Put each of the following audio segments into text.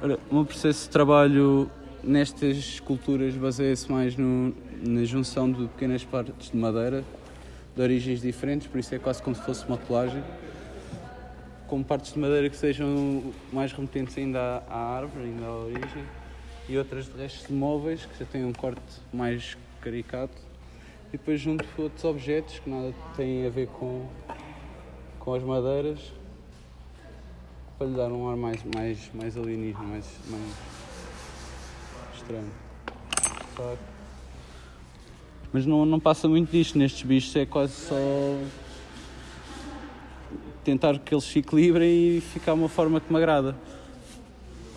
Ora, o meu processo de trabalho nestas esculturas baseia-se mais no, na junção de pequenas partes de madeira de origens diferentes, por isso é quase como se fosse uma colagem, com partes de madeira que sejam mais remetentes ainda à, à árvore, ainda à origem, e outras de restos de móveis que já têm um corte mais caricato, e depois junto outros objetos que nada têm a ver com, com as madeiras, para lhe dar um ar mais, mais, mais alienígena, mais, mais estranho. Claro. Mas não, não passa muito disto, nestes bichos é quase só tentar que eles se equilibrem e ficar uma forma que me agrada.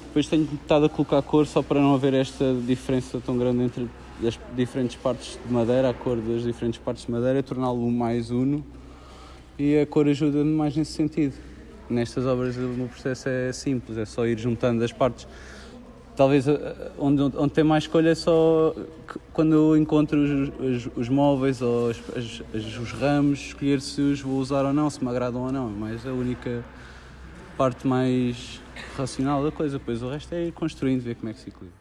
Depois tenho estado a colocar cor só para não haver esta diferença tão grande entre as diferentes partes de madeira, a cor das diferentes partes de madeira, torná-lo mais uno e a cor ajuda-me mais nesse sentido. Nestas obras o processo é simples, é só ir juntando as partes. Talvez eh, onde, onde tem mais escolha é só quando eu encontro os, os, os móveis ou as, as, os ramos, escolher se os vou usar ou não, se me agradam ou não. Mas a única parte mais racional da coisa, depois o resto é ir construindo, ver como é que se equilibra.